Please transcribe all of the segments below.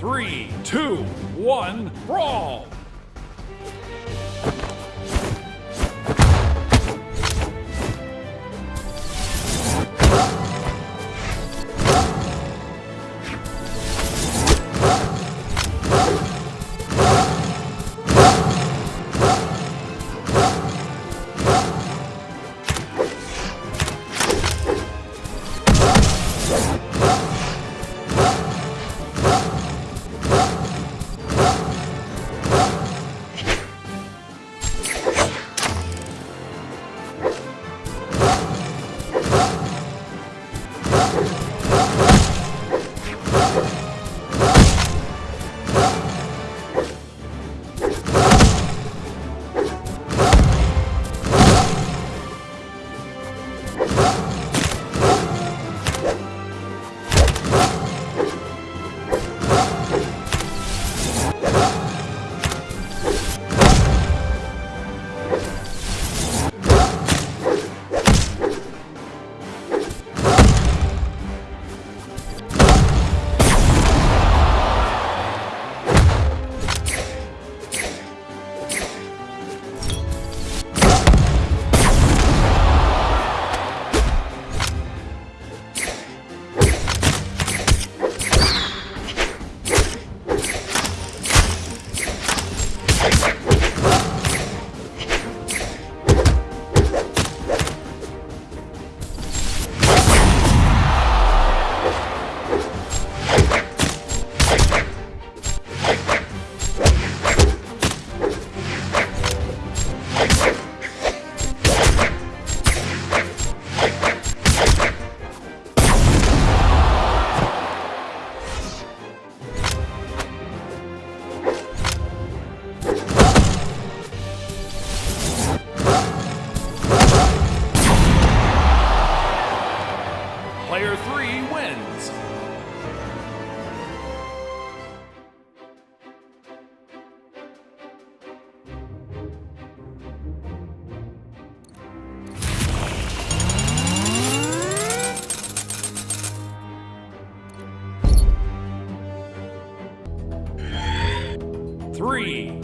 Three, two, one, brawl!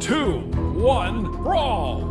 Two, one, brawl!